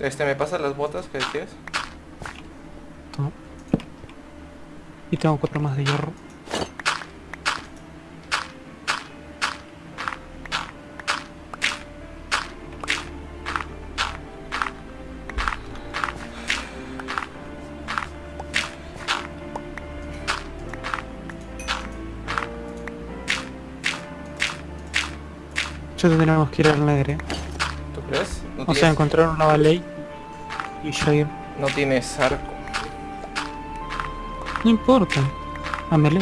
Este, ¿me pasas las botas que decías? Toma. Y tengo cuatro más de hierro. Ya tenemos que ir al Nether, eh. ¿Tú crees? O sea, tienes, encontrar una ballet y ir. no tienes arco. No importa. A melee.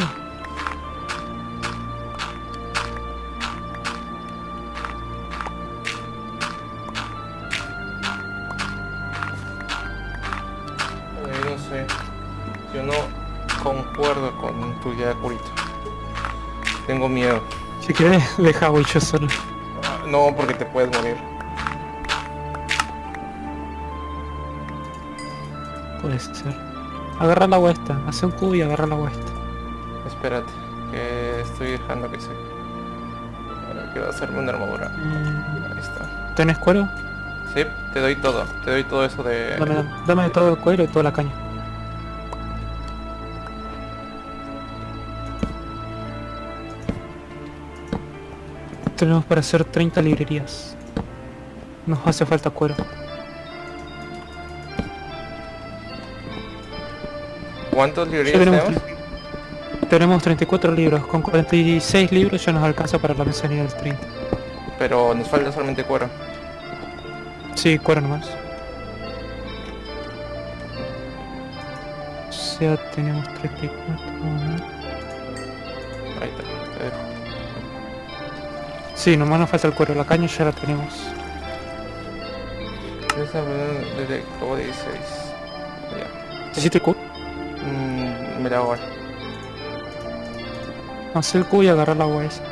Eh, no sé. Yo no concuerdo con tu idea, Curito. Tengo miedo. Si quieres, deja voy yo solo. Ah, No, porque te puedes morir. Puede ser. Agarra la agua esta. Hace un cubo y agarra la agua esta. Espérate, que estoy dejando que se... Ahora quiero hacerme una armadura. Mm, Ahí está. ¿Tenés cuero? Sí, te doy todo. Te doy todo eso de... Dame, dame todo el cuero y toda la caña. Tenemos para hacer 30 librerías. Nos hace falta cuero. ¿Cuántos librerías tenemos, tenemos? tenemos 34 libros. Con 46 libros ya nos alcanza para la mesa nivel 30. Pero nos falta solamente cuero. Sí, cuero nomás. O sea, tenemos 34. Ahí está, te dejo. Sí, nomás nos falta el cuero. La caña ya la tenemos. Esa desde como 16. Ya. ¿Necesito el mira ahora. Hacer el cubo y agarrar la agua esa.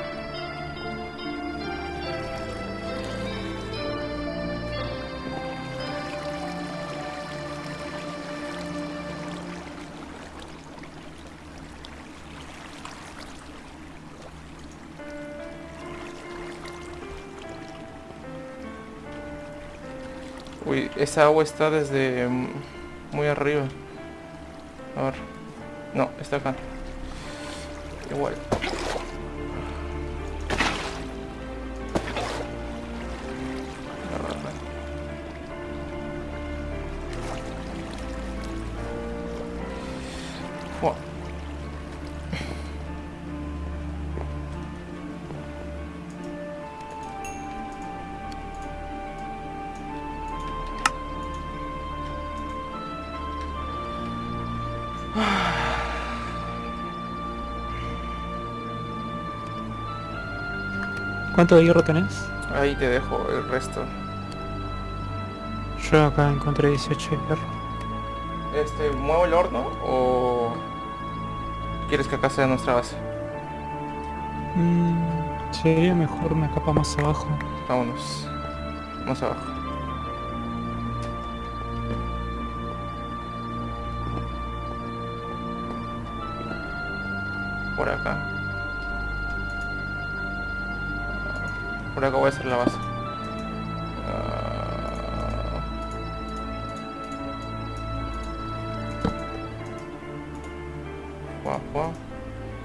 Uy, esa agua está desde mm, muy arriba. A ver. No, está acá. Igual. ¿Cuánto de hierro tenés? Ahí te dejo el resto. Yo acá encontré 18 de hierro. Este, ¿muevo el horno o quieres que acá sea nuestra base? Mm, sería mejor una capa más abajo. Vámonos. Más abajo. Por acá. Por acá voy a hacer la base. Ah.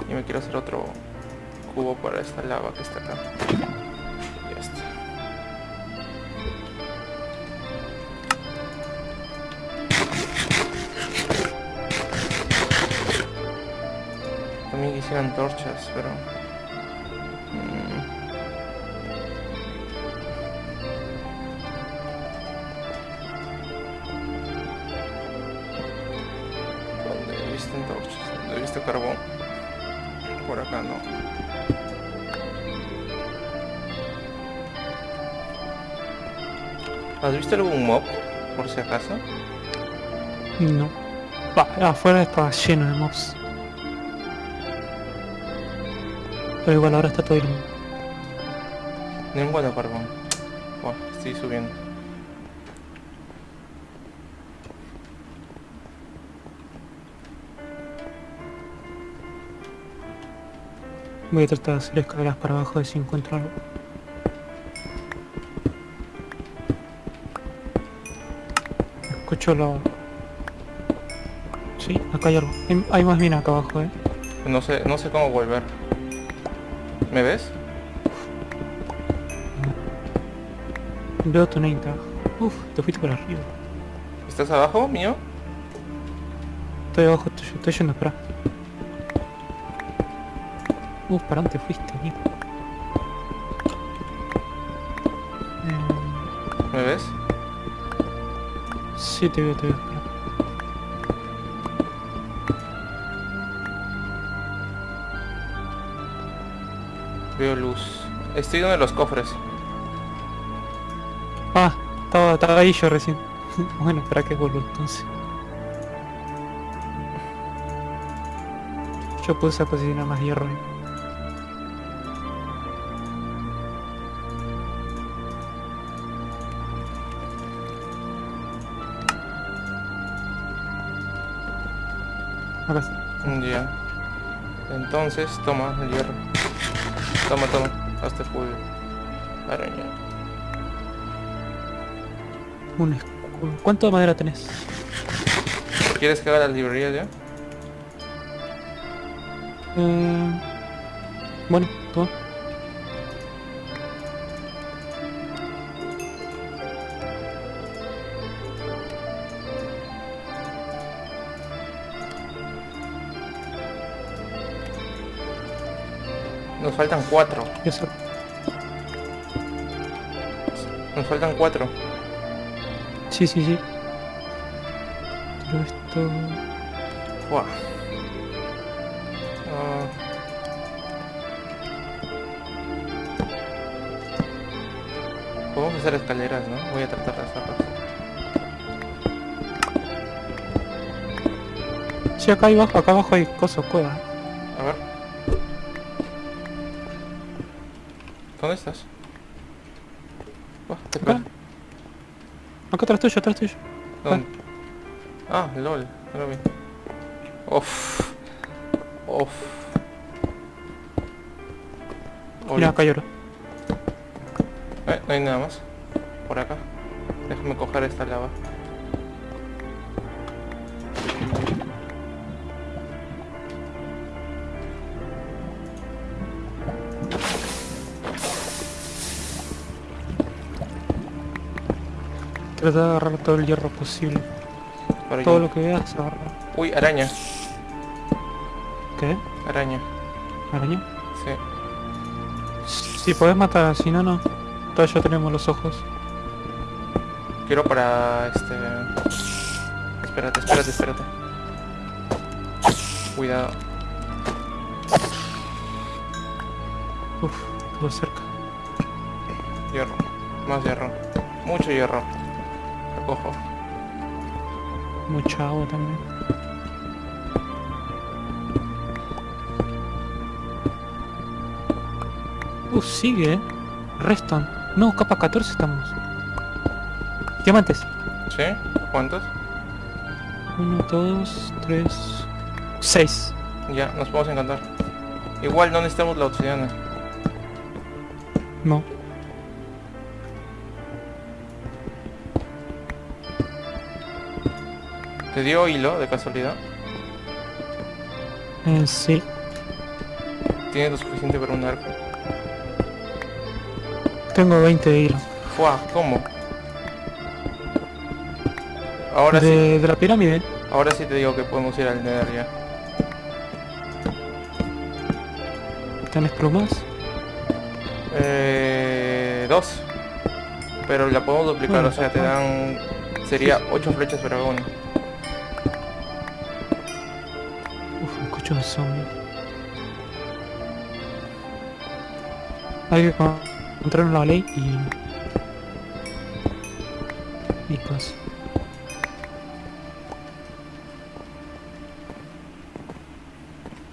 Y me quiero hacer otro cubo para esta lava que está acá. Ya está. También quisiera antorchas, pero... ¿Has visto algún mob? Por si acaso. No. Va, afuera está lleno de mobs. Pero igual ahora está todo iluminado. No encuentro carbón. Buah, estoy subiendo. Voy a tratar de hacer escaleras para abajo de si encuentro algo. Escucho lo... Sí, acá hay algo. Hay, hay más mina acá abajo, eh. No sé, no sé cómo volver. ¿Me ves? Veo tu name tag. Uf, te fuiste por arriba. ¿Estás abajo, mío? Estoy abajo tuyo, estoy yendo, espera. Uf, ¿para dónde fuiste, tío? Sí, te veo, te veo. Veo luz. Estoy donde los cofres. Ah, estaba, estaba ahí yo recién. bueno, espera que vuelvo entonces. Yo puse a cocinar más hierro ahí. Acá está. Ya. Entonces, toma el hierro. Toma, toma. Hasta fuego. Araña. Un escudo. ¿Cuánto de madera tenés? ¿Quieres que haga las librerías ya? Eh, bueno, toma. Nos faltan cuatro. Eso. Nos faltan cuatro. Sí, sí, sí. Pero esto... Buah. Ah. Podemos hacer escaleras, ¿no? Voy a tratar de hacerlas. Sí, acá abajo, acá abajo hay cosas, cuevas. ¿Dónde estás? Buah, te Acá. perdí. Acá atrás tuyo, atrás tuyo. ¿Dónde? Ah, lol, no lo vi. Uff. Uff. Mira, acá. Eh, no hay nada más. Por acá. Déjame coger esta lava. Trata de agarrar todo el hierro posible. Todo lo que veas, agarra. Uy, araña. ¿Qué? Araña. ¿Araña? Sí. Si podés matar, si no, no. Todavía tenemos los ojos. Quiero para este... Espérate, espérate, espérate. Cuidado. Uf, estuvo cerca. Hierro. Más hierro. Mucho hierro. Recojo. Mucha agua también. Uh, sigue, eh. Reston. No, capa 14 estamos. Diamantes. ¿Sí? ¿Cuántos? 1, 2, 3, 6. Ya, nos podemos encantar. Igual no necesitamos la obsidiana. No. ¿Te dio hilo de casualidad? Eh, sí. ¿Tienes lo suficiente para un arco? Tengo 20 de hilo. Fua, ¿cómo? Ahora sí, de, de la pirámide. ahora sí te digo que podemos ir al Nether ya. ¿Tenés plumas? Eh, dos. Pero la podemos duplicar, Bueno, o sea, te dan... Sería ocho flechas para uno. Hay que con- encontrar una ley y... Y pues...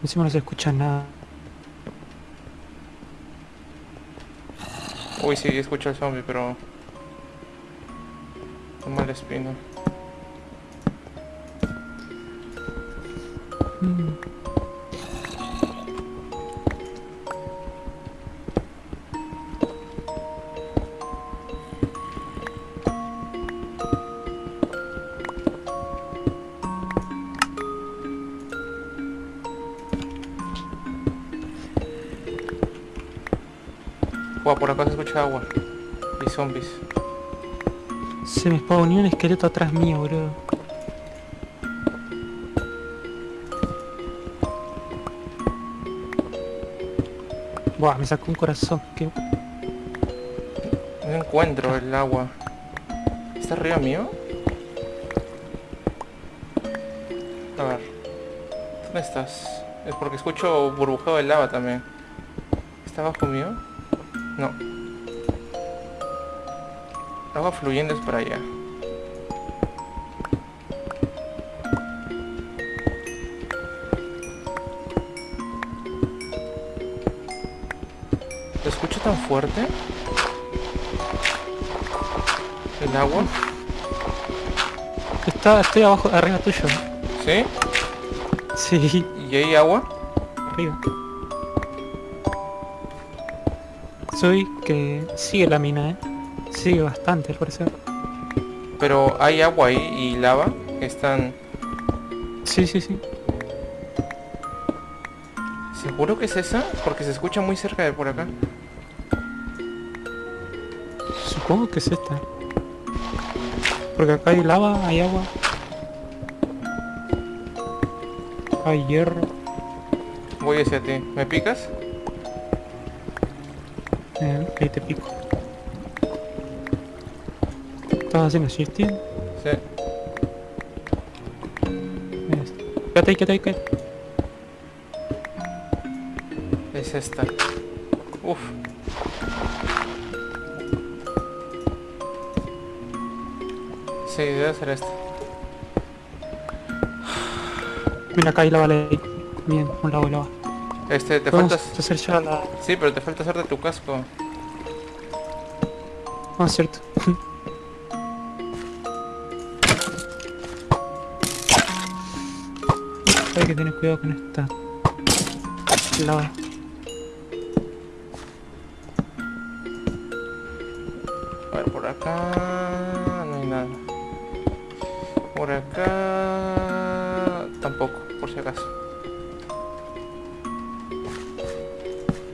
Encima no se escucha nada. Uy, sí, escucho al zombie, pero... Un mal espino. Buah, por acá se escucha agua. Y zombies. Se me spawnó un esqueleto atrás mío, bro. Buah, me sacó un corazón. ¿Qué? No encuentro el agua. ¿Está arriba mío? A ver. ¿Dónde estás? Es porque escucho burbujeo de lava también. ¿Está abajo mío? No. Agua fluyendo es para allá. ¿Lo escucho tan fuerte? ¿El agua? Está, estoy abajo, arriba tuyo. ¿Sí? Sí, ¿Y hay agua? arriba. Soy que sigue la mina, eh. Sigue bastante, al parecer. Pero hay agua ahí y lava que están... Sí, sí, sí. ¿Seguro que es esa? Porque se escucha muy cerca de por acá. Supongo que es esta. Porque acá hay lava, hay agua. Hay hierro. Voy hacia ti. ¿Me picas? Eh, ahí te pico. ¿Estás haciendo shifting? Sí. Quédate ahí, quédate ahí, quédate. Es esta. Uf. Sí, debe ser esta. Mira, acá hay lava ahí. Bien, un lado de lava. Este, te Vamos faltas... a hacer ya la... Sí, pero te falta hacerte tu casco. Ah, cierto. Hay que tener cuidado con esta lava.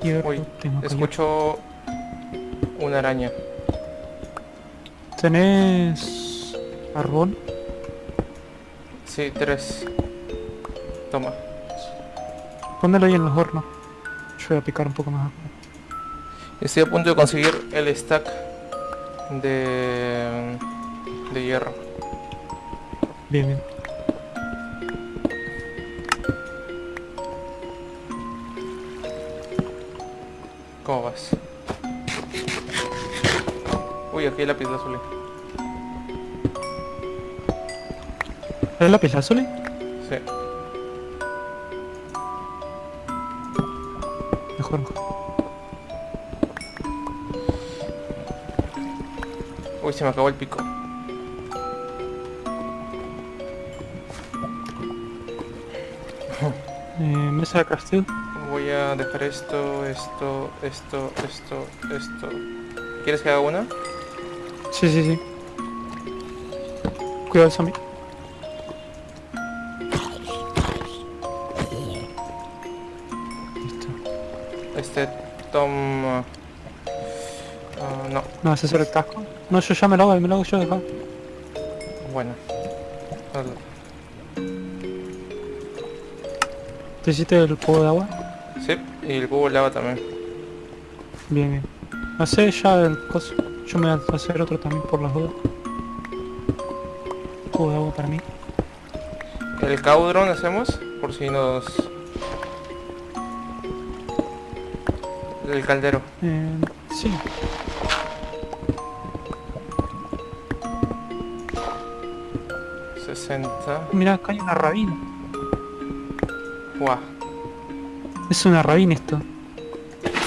Uy, Escucho... Una araña. ¿Tenés... carbón? Sí, tres. Toma. Póndelo ahí en los hornos. Yo voy a picar un poco más. Estoy a punto de conseguir el stack de... de hierro. Bien, bien. ¿Cómo vas? Uy, aquí hay lápiz azul. ¿Es la pila azul? Sí. Mejor. Uy, se me acabó el pico. Eh, mesa de crafteo. Voy a dejar esto, esto, esto, esto, esto. ¿Quieres que haga una? Sí, sí, sí. Cuidado zombie. Listo. Este toma... Ah, no, ¿No vas a hacer el casco? No, yo ya me lo hago, me lo hago yo, deja. bueno. Hazlo. ¿Te hiciste el cubo de agua? Sí, y el cubo lava también. Bien, bien. Hacé ya el coso. Yo me voy a hacer otro también por las dudas. Cubo de agua para mí. El caudron hacemos, por si nos... El caldero. Eh, sí. Mira, acá hay una rabina. Buah. Es una rabina esto.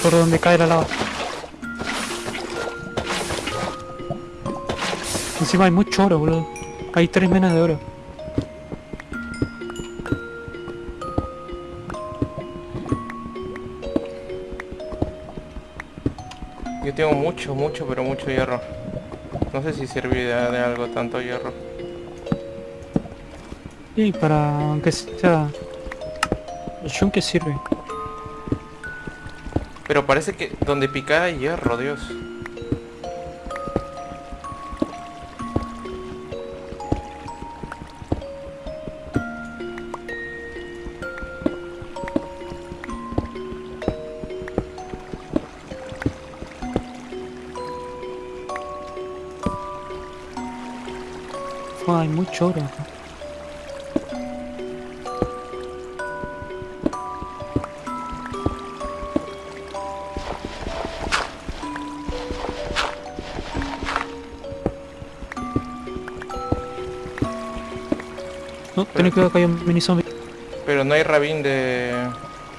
Por donde cae la lava. Encima hay mucho oro, boludo. Hay tres menas de oro. Yo tengo mucho, mucho, pero mucho hierro. No sé si servirá de algo tanto hierro. Y para aunque sea... ¿El yunque sirve? Pero parece que donde picar hay hierro, Dios. Hay mucho oro. No, ten cuidado que hay un mini zombie. Pero no hay rabín de...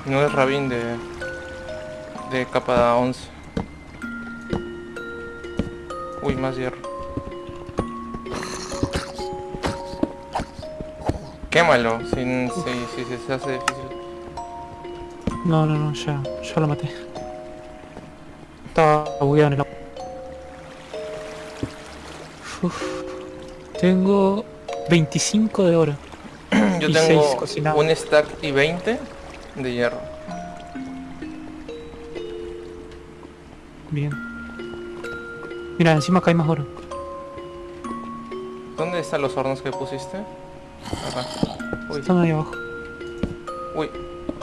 No es rabín de... De capa 11. Uy, más hierro. Quémalo, si, si, si se hace difícil. No, no, no, ya, ya lo maté. Estaba bugueado en el agua. Uf. Tengo 25 de oro. Yo tengo un stack y 20 de hierro. Bien. Mira, encima acá hay más oro. ¿Dónde están los hornos que pusiste? Acá. Uy, Están ahí abajo. uy,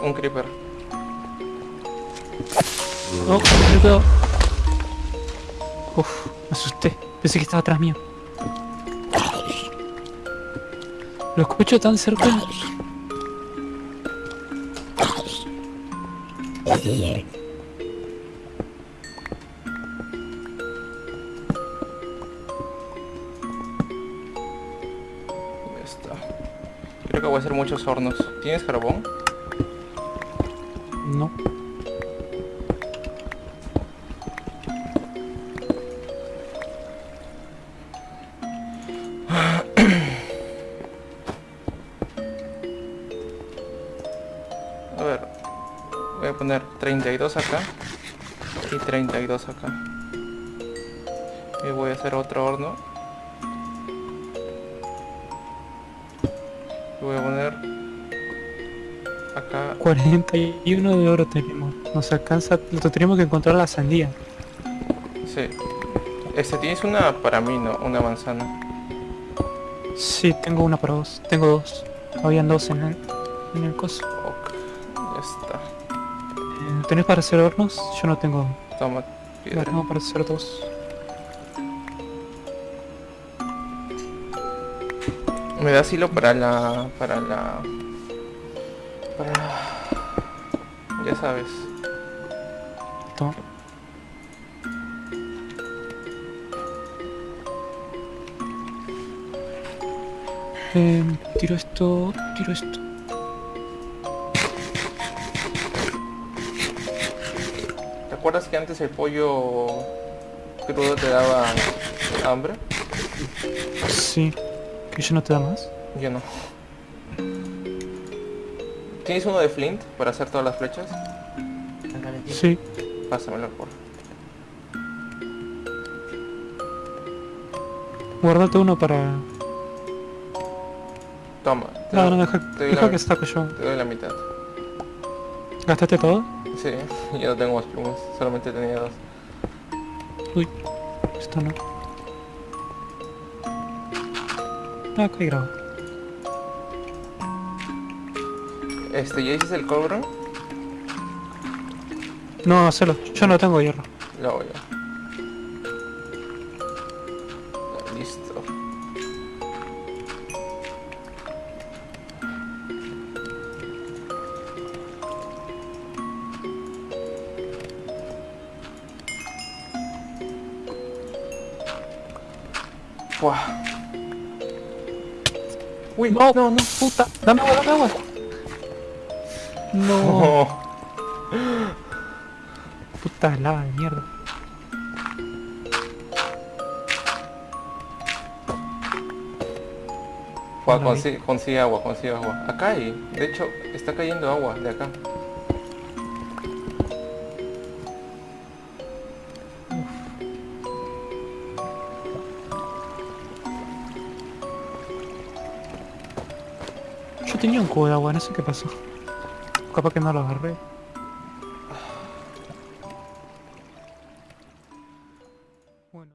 un creeper. Ten cuidado. Uf, me asusté. Pensé que estaba atrás mío. Lo escucho tan cerca. Ya está. Creo que voy a hacer muchos hornos. ¿Tienes carbón? No. Poner 32 acá. Y 32 acá. Y voy a hacer otro horno. Y voy a poner... Acá 41 de oro tenemos. Nos alcanza. Lo tenemos que encontrar la sandía. Sí. Este, tienes una para mí, ¿no? Una manzana. Sí, tengo una para vos. Tengo dos. Habían dos en el, en el coso. Ya está. ¿Tenés para hacer hornos? Yo no tengo. Toma No piedra. tengo para hacer dos. Me da hilo para la... Para la... Para... Ya sabes. Toma. Eh, tiro esto, tiro esto. Acuerdas que antes el pollo crudo te daba hambre? Sí. ¿Que yo no te da más? Yo no. ¿Tienes uno de flint para hacer todas las flechas? Sí. Pásamelo por. Guardate uno para... Toma. Te, No, doy- no, deja, te doy deja la, que saco yo. te doy la mitad. ¿Gastaste todo? Sí, yo no tengo más plumas, solamente tenía dos. Uy, esto no. Ah, ok, grabo. Este, ¿ya hiciste el cobro? No, hacelo. Yo no tengo hierro. Lo hago yo. Uy, No, no, no. puta. Dame agua, dame agua. No. Oh. Puta lava de mierda. Vi. consigue, consigue agua, consigue agua. Acá hay, de hecho, está cayendo agua de acá. Tenía un de agua, no sé qué pasó. Capaz que no lo agarré.